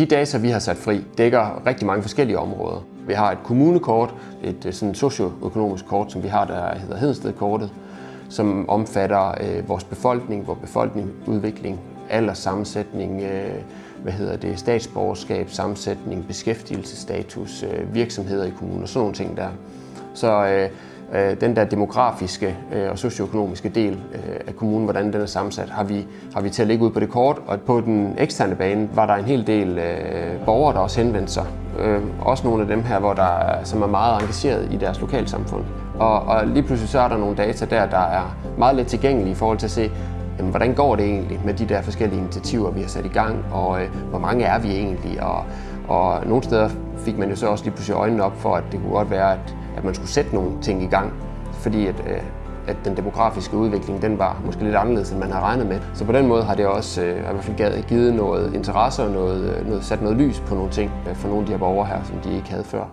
De data, vi har sat fri, dækker rigtig mange forskellige områder. Vi har et kommunekort, et øh, sådan socioøkonomisk kort, som vi har, der hedder Hedensted-kortet, som omfatter øh, vores befolkning, vores befolkningsudvikling, alderssammensætning, øh, hvad hedder det, statsborgerskab, sammensætning, beskæftigelsesstatus, øh, virksomheder i kommunen og sådan nogle ting der. Så øh, Øh, den der demografiske øh, og socioøkonomiske del øh, af kommunen, hvordan den er sammensat, har vi, har vi til at ligge ud på det kort. Og på den eksterne bane var der en hel del øh, borgere, der også henvendte sig. Øh, også nogle af dem her, hvor der, som er meget engageret i deres lokalsamfund. Og, og lige pludselig så er der nogle data der, der er meget let tilgængelige i forhold til at se, jamen, hvordan går det egentlig med de der forskellige initiativer, vi har sat i gang, og øh, hvor mange er vi egentlig, og, og nogle steder fik man jo så også lige pludselig øjnene op for, at det kunne godt være, at, at man skulle sætte nogle ting i gang, fordi at, øh, at den demografiske udvikling, den var måske lidt anderledes, end man havde regnet med. Så på den måde har det også øh, i hvert fald givet noget interesse og noget, øh, noget, sat noget lys på nogle ting øh, for nogle af de her borgere her, som de ikke havde før.